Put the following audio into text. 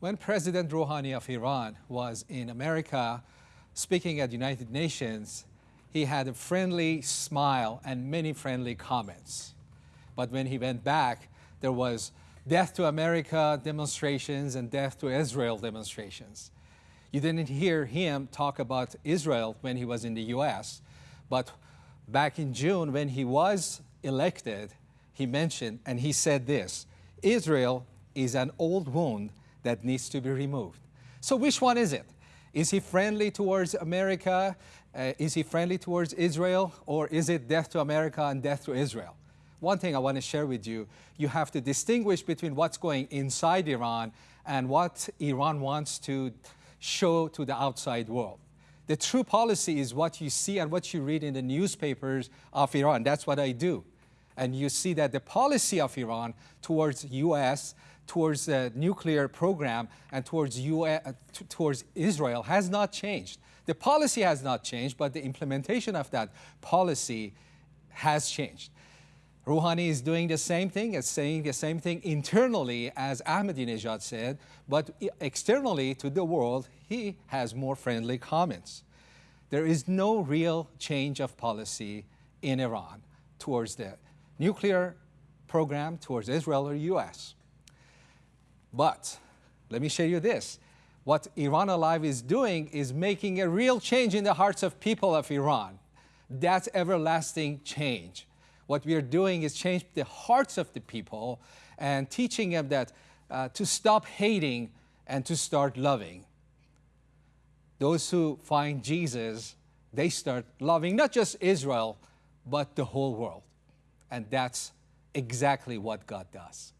When President Rouhani of Iran was in America speaking at United Nations, he had a friendly smile and many friendly comments. But when he went back, there was death to America demonstrations and death to Israel demonstrations. You didn't hear him talk about Israel when he was in the US, but back in June when he was elected, he mentioned and he said this, Israel is an old wound that needs to be removed. So which one is it? Is he friendly towards America? Uh, is he friendly towards Israel? Or is it death to America and death to Israel? One thing I want to share with you, you have to distinguish between what's going inside Iran and what Iran wants to show to the outside world. The true policy is what you see and what you read in the newspapers of Iran. That's what I do. And you see that the policy of Iran towards U.S towards the nuclear program and towards, US, uh, towards Israel has not changed. The policy has not changed, but the implementation of that policy has changed. Rouhani is doing the same thing, is saying the same thing internally as Ahmadinejad said, but externally to the world, he has more friendly comments. There is no real change of policy in Iran towards the nuclear program, towards Israel or US. But let me show you this. What Iran Alive is doing is making a real change in the hearts of people of Iran. That's everlasting change. What we are doing is change the hearts of the people and teaching them that uh, to stop hating and to start loving. Those who find Jesus, they start loving not just Israel, but the whole world. And that's exactly what God does.